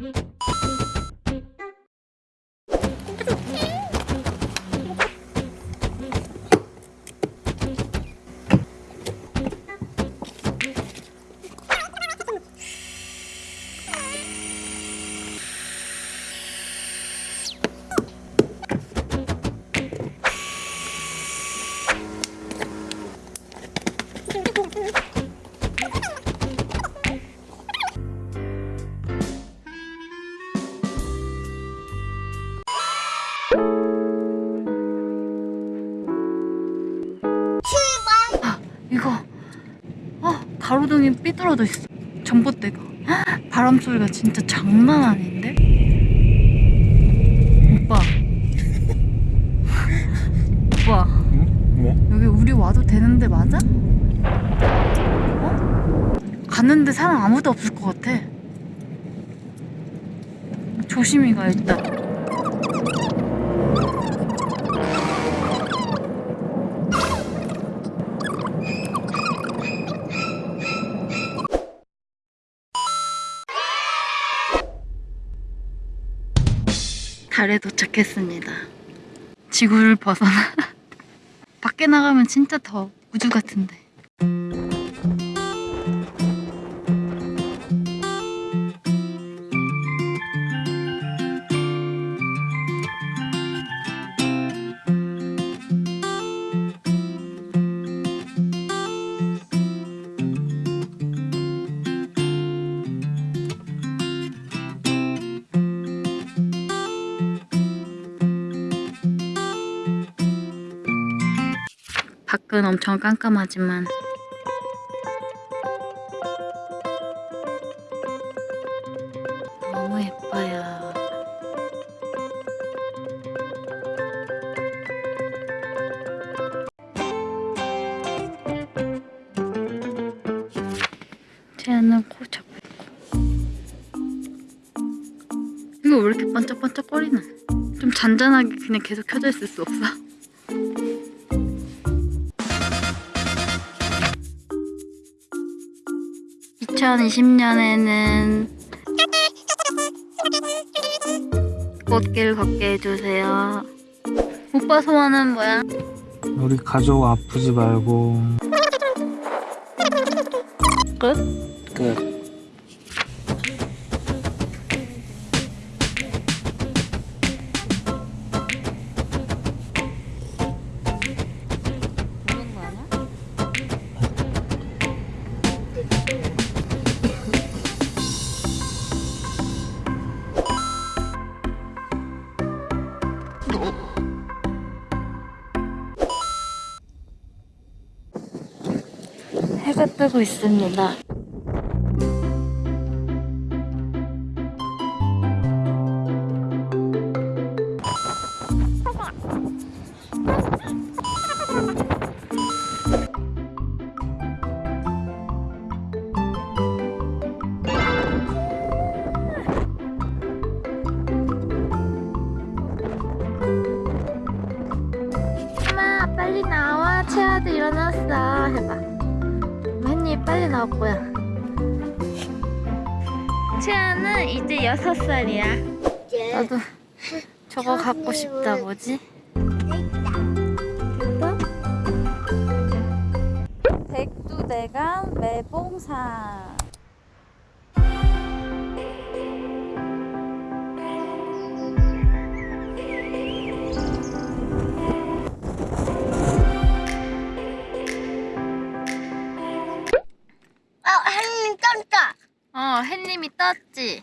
Mm-hmm. 가로등이 삐뚤어져 있어. 전봇대가. 헉, 바람 소리가 진짜 장난 아닌데? 오빠. 오빠. 응? 뭐? 여기 우리 와도 되는데 맞아? 어? 갔는데 사람 아무도 없을 것 같아. 조심히 가 일단. 달에 도착했습니다. 지구를 벗어나. 밖에 나가면 진짜 더 우주 같은데. 밖은 엄청 깜깜하지만 너무 예뻐요. 쟤는 코 잡고 이거 왜 이렇게 반짝반짝 거리나 좀 잔잔하게 그냥 계속 켜져 있을 수 없어? 2020년에는 꽃길 걷게 해주세요. 오빠 소원은 뭐야? 우리 가족 아프지 말고 끝? 끝 해가 뜨고 있습니다. 빨리 나와. 채아도 일어났어. 해봐 빨리 나올 거야 채아는 이제 여섯 살이야. 나도 저거 갖고 싶다 뭐지? 백두대간 매봉산 떴다. 어 햇님이 떴지